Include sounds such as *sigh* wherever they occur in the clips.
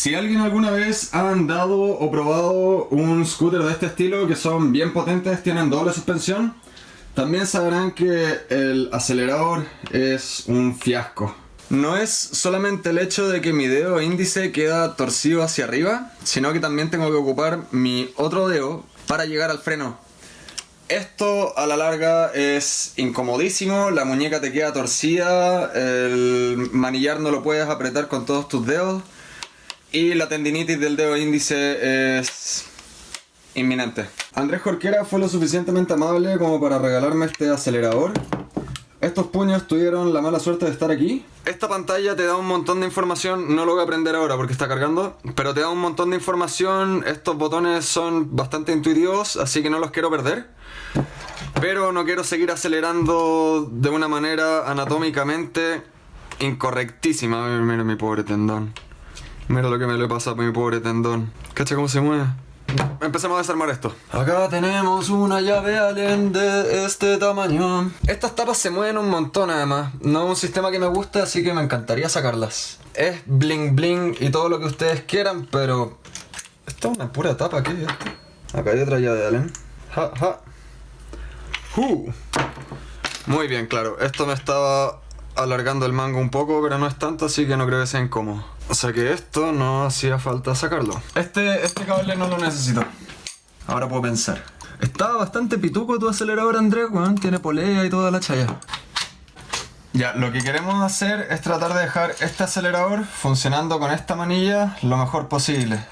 Si alguien alguna vez ha andado o probado un scooter de este estilo, que son bien potentes, tienen doble suspensión, también sabrán que el acelerador es un fiasco. No es solamente el hecho de que mi dedo índice queda torcido hacia arriba, sino que también tengo que ocupar mi otro dedo para llegar al freno. Esto a la larga es incomodísimo, la muñeca te queda torcida, el manillar no lo puedes apretar con todos tus dedos y la tendinitis del dedo índice es inminente. Andrés Jorquera fue lo suficientemente amable como para regalarme este acelerador estos puños tuvieron la mala suerte de estar aquí. Esta pantalla te da un montón de información, no lo voy a aprender ahora porque está cargando, pero te da un montón de información, estos botones son bastante intuitivos, así que no los quiero perder. Pero no quiero seguir acelerando de una manera anatómicamente incorrectísima. Mira mi pobre tendón. Mira lo que me le pasa a mi pobre tendón. ¿Cacha cómo se mueve? Empecemos a desarmar esto. Acá tenemos una llave alien de este tamaño. Estas tapas se mueven un montón además. No es un sistema que me gusta, así que me encantaría sacarlas. Es bling bling y todo lo que ustedes quieran, pero... Esto es una pura tapa, ¿qué es esto? Acá hay otra llave alien. Ja, ja. Uh. Muy bien, claro. Esto me estaba alargando el mango un poco, pero no es tanto, así que no creo que sea incómodo. O sea que esto no hacía falta sacarlo. Este, este cable no lo necesito. Ahora puedo pensar. Estaba bastante pituco tu acelerador, Andrés, weón. Tiene polea y toda la chaya. Ya, lo que queremos hacer es tratar de dejar este acelerador funcionando con esta manilla lo mejor posible.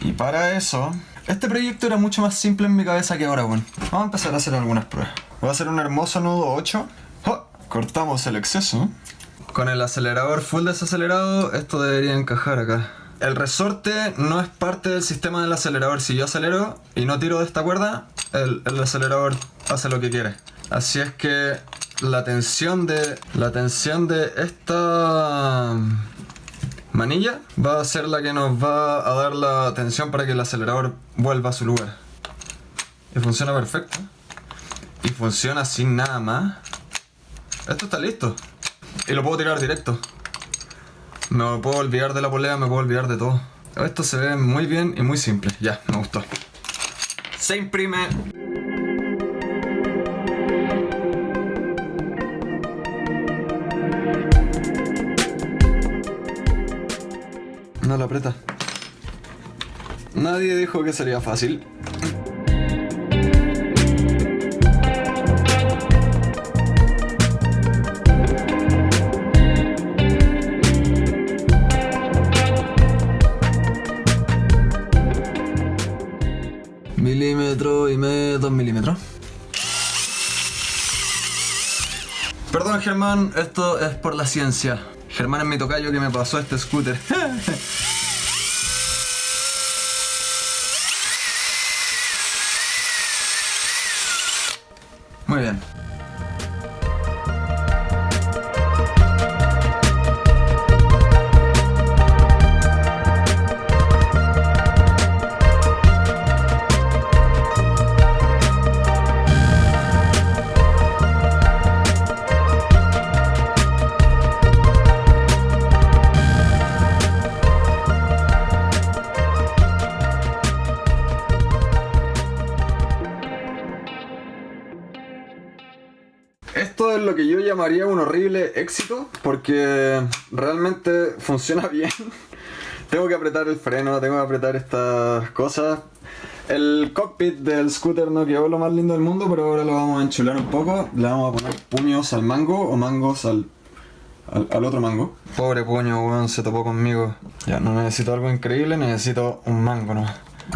Y para eso... Este proyecto era mucho más simple en mi cabeza que ahora, weón. Vamos a empezar a hacer algunas pruebas. Voy a hacer un hermoso nudo 8. Cortamos el exceso. Con el acelerador full desacelerado, esto debería encajar acá. El resorte no es parte del sistema del acelerador. Si yo acelero y no tiro de esta cuerda, el, acelerador hace lo que quiere. Así es que la tensión de la tensión de esta manilla va a ser la que nos va a dar la tensión para que el acelerador vuelva a su lugar. Y funciona perfecto. Y funciona sin nada más. Esto está listo. Y lo puedo tirar directo. Me puedo olvidar de la polea, me puedo olvidar de todo. Esto se ve muy bien y muy simple. Ya, me gustó. Se imprime. No lo aprieta. Nadie dijo que sería fácil. Perdón Germán, esto es por la ciencia. Germán es mi tocayo que me pasó este scooter. *laughs* lo que yo llamaría un horrible éxito porque realmente funciona *laughs* bien. tengo que apretar el freno, tengo que apretar estas cosas. El cockpit del scooter no quedó lo más lindo del mundo, pero ahora lo vamos a enchular un poco. Le vamos a poner puños al mango o mangos al, al, otro mango. Pobre puño, weón, se topó conmigo. Ya, no necesito algo increíble, necesito un mango nomás.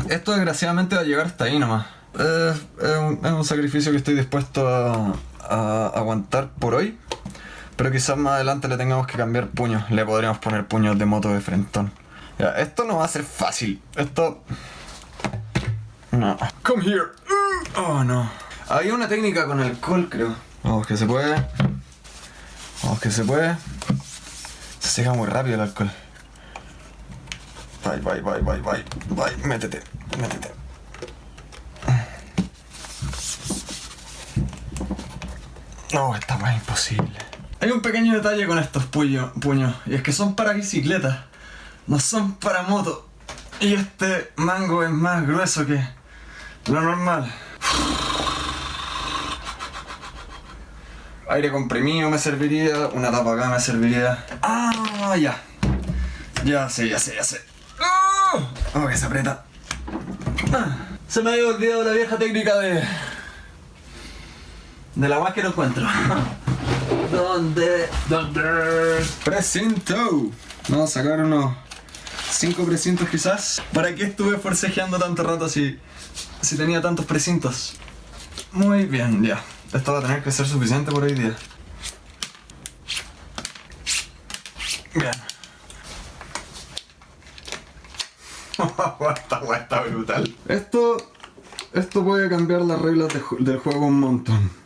Esto desgraciadamente va a llegar hasta ahí nomás. es un sacrificio que estoy dispuesto a, a aguantar por hoy. Pero quizás más adelante le tengamos que cambiar puños. Le podríamos poner puños de moto de frentón. Ya, esto no va a ser fácil. Esto... No. Come here. Oh, no. Hay una técnica con alcohol, creo. Vamos, que se puede. Vamos, que se puede. Se seca muy rápido el alcohol. Bye, bye, bye, bye, bye. Bye, métete, métete. No, esta más imposible. Hay un pequeño detalle con estos puños, y es que son para bicicletas. no son para moto. Y este mango es más grueso que lo normal. Aire comprimido me serviría, una tapa acá me serviría. Ah, ya. Ya sé, ya sé, ya sé. Oh, que se aprieta. Ah, se me había olvidado la vieja técnica de... De la guay que no encuentro. *laughs* ¿Dónde? ¿Dónde? Precinto. Vamos a sacar unos 5 precintos quizás. ¿Para qué estuve forcejeando tanto rato si, si tenía tantos precintos? Muy bien, ya. Esto va a tener que ser suficiente por hoy día. Bien. *laughs* esta weá está brutal. Esto, esto puede cambiar las reglas del juego un montón.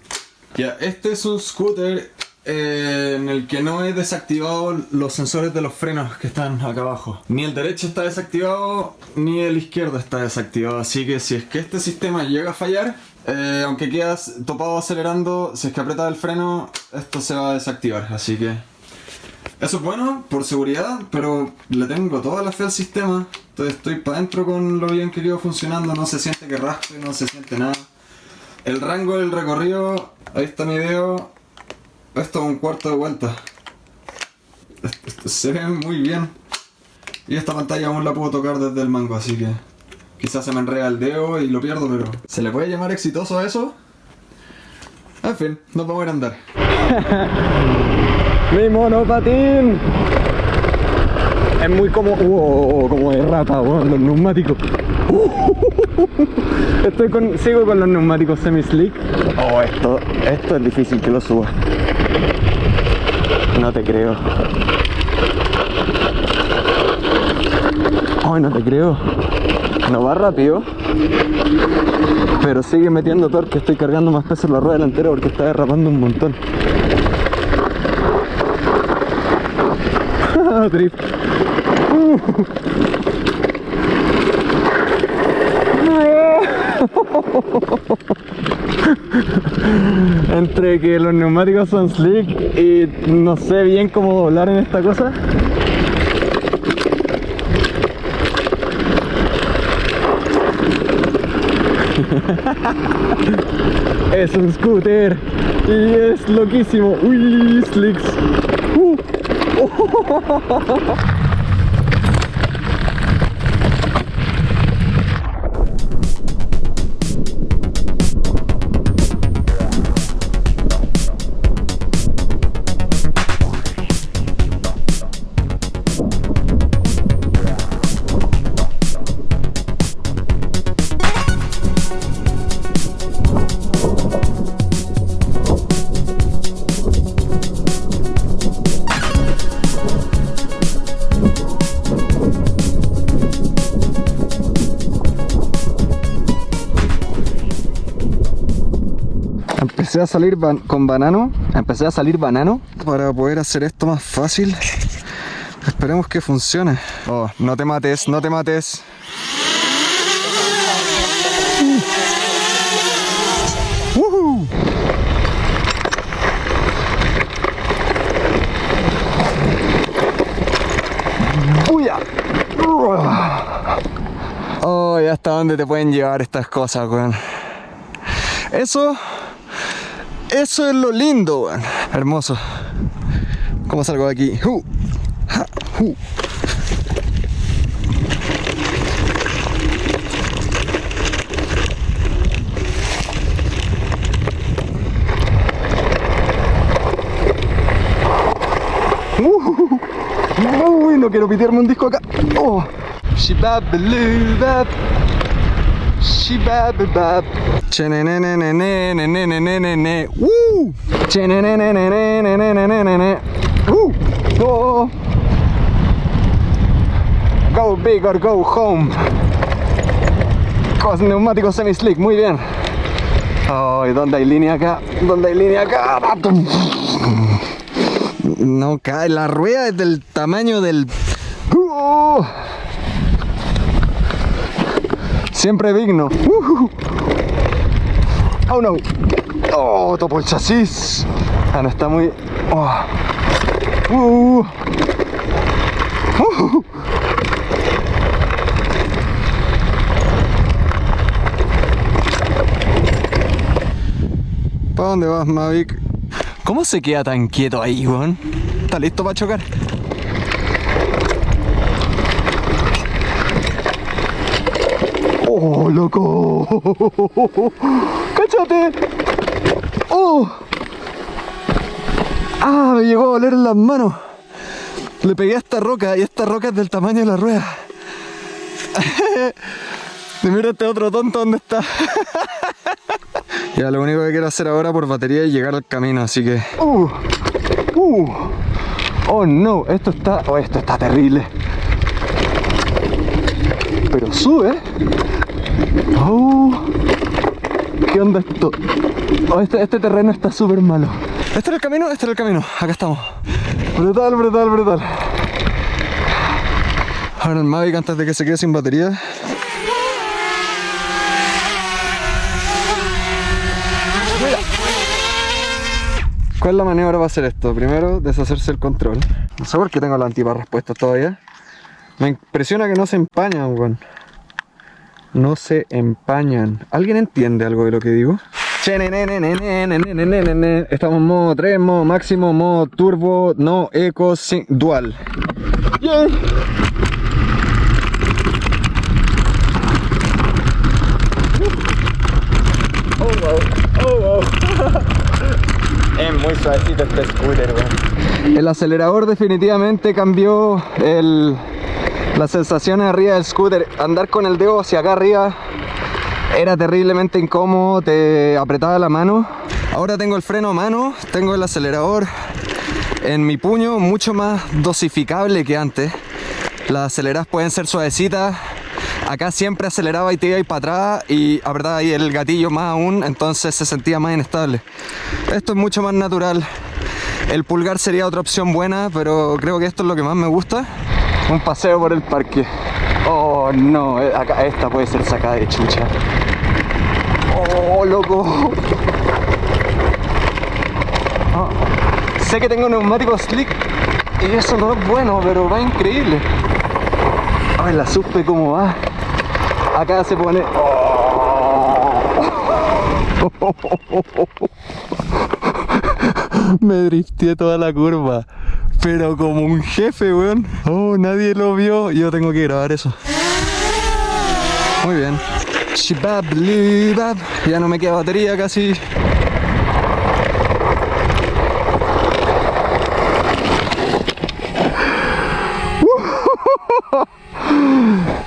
Ya, este es un scooter eh, en el que no he desactivado los sensores de los frenos que están acá abajo. Ni el derecho está desactivado, ni el izquierdo está desactivado. Así que si es que este sistema llega a fallar, eh, aunque quedas topado acelerando, si es que apretas el freno, esto se va a desactivar. Así que eso es bueno por seguridad, pero le tengo toda la fe al sistema. Entonces estoy para adentro con lo bien que quedó funcionando, no se siente que raspe, no se siente nada. El rango del recorrido, ahí está mi video, esto es un cuarto de vuelta. se ve muy bien. Y esta pantalla aún la puedo tocar desde el mango, así que... Quizás se me enreda el dedo y lo pierdo, pero... ¿Se le puede llamar exitoso a eso? En fin, nos vamos a ir a andar. *laughs* ¡Mi monopatín! Es muy como... Uh, como de rata, los neumáticos. *laughs* *laughs* Estoy con, sigo con los neumáticos semi-slick. Oh, esto, esto es difícil que lo suba. No te creo. Ay, no te creo. No va rápido. Pero sigue metiendo torque. Estoy cargando más peso en la rueda delantera porque está derrapando un montón. *laughs* Drift. Entre que los neumáticos son slick y no sé bien cómo doblar en esta cosa. *laughs* es un scooter y es loquísimo. Uy, slicks. Uh. *laughs* empecé a salir con banano, empecé a salir banano para poder hacer esto más fácil. Esperemos que funcione. Oh, no te mates, no te mates. Oh, ya hasta dónde te pueden llevar estas cosas, weón. Eso eso es lo lindo, Hermoso. ¿Cómo salgo de aquí? Uh, uh. Uy, no quiero pitearme un disco acá. Oh. Shibababab. ¡Woo! ¡Go! Big or go home. Con neumáticos semi-slick, muy bien. Oh, ¿Dónde hay línea acá? ¿Dónde hay línea acá? No cae, la rueda es del tamaño del... Siempre digno. Ah, oh no. Oh, topo el chasis. Ah, no está muy. Oh. Uh. Uh. ¿Para dónde vas, Mavic? ¿Cómo se queda tan quieto ahí, weón? ¿Está listo para chocar? ¡Oh, loco! ¡Cáchate! ¡Oh! ¡Ah! Me llegó a oler en las manos. Le pegué a esta roca y esta roca es del tamaño de la rueda. *laughs* y mira este otro tonto dónde está. *laughs* ya, lo único que quiero hacer ahora por batería es llegar al camino, así que... ¡Uh! ¡Uh! ¡Oh, no! Esto está... Oh, esto está terrible. Pero sube. Oh, ¿Qué onda esto? Oh, este, este terreno está súper malo. ¿Este era el camino? Este era el camino. Acá estamos. Brutal, brutal, brutal. Ahora el Mavic antes de que se quede sin batería. ¿Cuál es la maniobra para hacer esto? Primero, deshacerse el control. No sé por qué tengo la antibarras puestas todavía. Me impresiona que no se empañan, weón. No se empañan. ¿Alguien entiende algo de lo que digo? Estamos en modo 3, modo máximo, modo turbo, no eco, dual. Oh, oh, es muy suavecito este scooter, El acelerador definitivamente cambió el, las sensaciones arriba del scooter. Andar con el dedo hacia acá arriba era terriblemente incómodo, te apretaba la mano. Ahora tengo el freno a mano, tengo el acelerador en mi puño, mucho más dosificable que antes. Las aceleradas pueden ser suavecitas. Acá siempre aceleraba y te iba para atrás y apretaba ahí el gatillo más aún, entonces se sentía más inestable. Esto es mucho más natural. El pulgar sería otra opción buena, pero creo que esto es lo que más me gusta. Un paseo por el parque. Oh, no, eh, acá esta puede ser sacada de chucha. Oh, loco. Ah, sé que tengo neumáticos slick y eso no es bueno, pero va increíble. Ay, la supe cómo va. Acá se pone... *laughs* Me drifté toda la curva. Pero como un jefe, weón. Oh, nadie lo vio. Yo tengo que grabar eso. Muy bien. Ya no me queda batería casi. *laughs*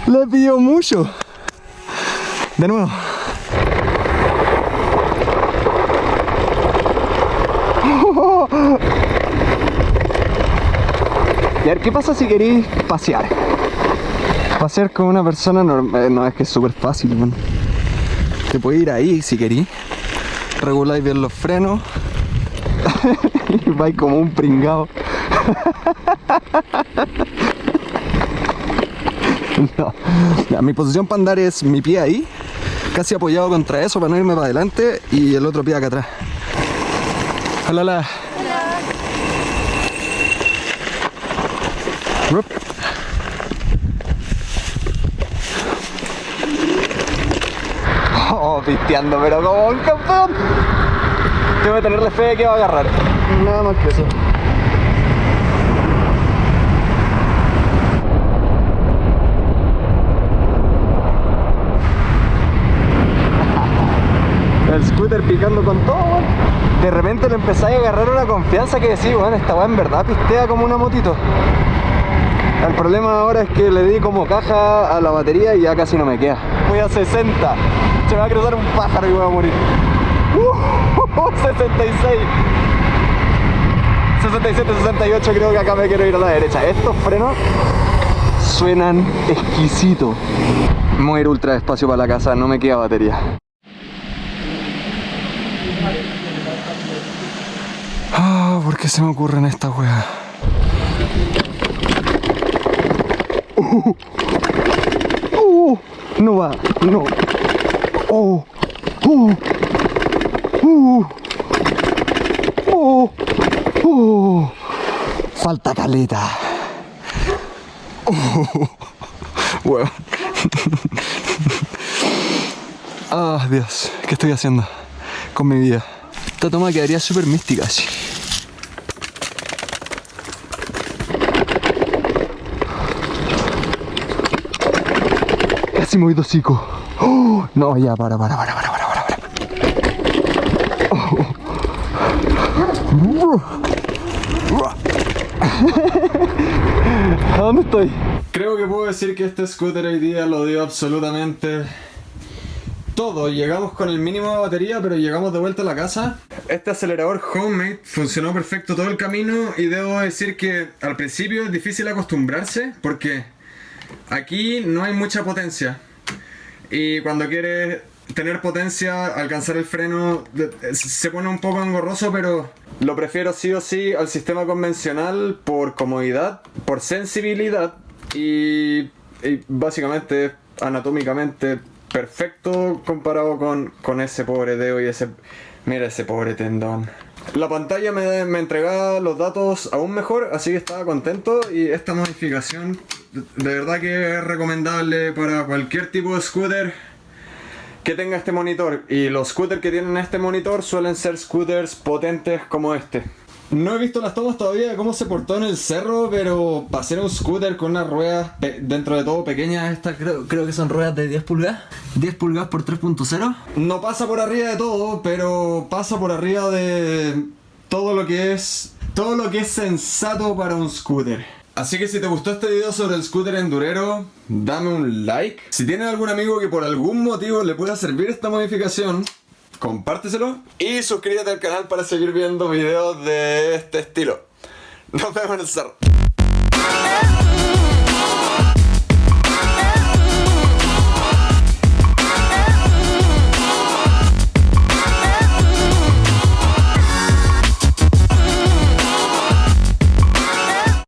Le pido mucho. De nuevo. Y a ver, ¿qué pasa si queréis pasear? Pasear con una persona normal, eh, no, es que es súper fácil, man. Te puedes ir ahí si queréis. Reguláis bien los frenos. y *laughs* vais como un pringado. *laughs* no. mi posición para andar es mi pie ahí, casi apoyado contra eso para no irme para adelante y el otro pie acá atrás. Hola, Oh, pisteando, pero como un campeón. Tengo que tenerle fe de que va a agarrar. Nada más que eso. El scooter picando con todo, De repente le empezáis a agarrar una confianza que decís, bueno, esta weá en verdad pistea como una motito. El problema ahora es que le di como caja a la batería y ya casi no me queda. Voy a 60. Se me va a cruzar un pájaro y voy a morir. Uh, 66. 67, 68 creo que acá me quiero ir a la derecha. Estos frenos suenan exquisito. Voy a ir ultra despacio para la casa, no me queda batería. Ah, ¿por qué se me ocurren estas weas? Uh, uh, no va, no. Oh, uh, uh, uh, uh. Falta caleta. Uh, bueno. Ah, Dios, ¿qué estoy haciendo con mi vida? Esta toma quedaría súper mística, sí. Casi movido hocico. ¡Oh! No, ya, para, para, para, para, para. para. *laughs* ¿A dónde estoy? Creo que puedo decir que este scooter hoy día lo dio absolutamente todo. Llegamos con el mínimo de batería, pero llegamos de vuelta a la casa. Este acelerador homemade funcionó perfecto todo el camino y debo decir que al principio es difícil acostumbrarse porque aquí no hay mucha potencia. Y cuando quieres tener potencia, alcanzar el freno, se pone un poco engorroso, pero lo prefiero sí o sí al sistema convencional por comodidad, por sensibilidad y, y básicamente anatómicamente perfecto comparado con, con ese pobre dedo y ese... Mira ese pobre tendón. La pantalla me, me entregaba los datos aún mejor, así que estaba contento y esta modificación de, verdad que es recomendable para cualquier tipo de scooter que tenga este monitor y los scooters que tienen este monitor suelen ser scooters potentes como este. No he visto las tomas todavía de cómo se portó en el cerro, pero para ser un scooter con unas ruedas dentro de todo pequeñas, estas creo, creo que son ruedas de 10 pulgadas. 10 pulgadas por 3.0. No pasa por arriba de todo, pero pasa por arriba de todo lo que es todo lo que es sensato para un scooter. Así que si te gustó este video sobre el scooter endurero, dame un like. Si tienes algún amigo que por algún motivo le pueda servir esta modificación, compárteselo. Y suscríbete al canal para seguir viendo videos de este estilo. Nos vemos en el cerro.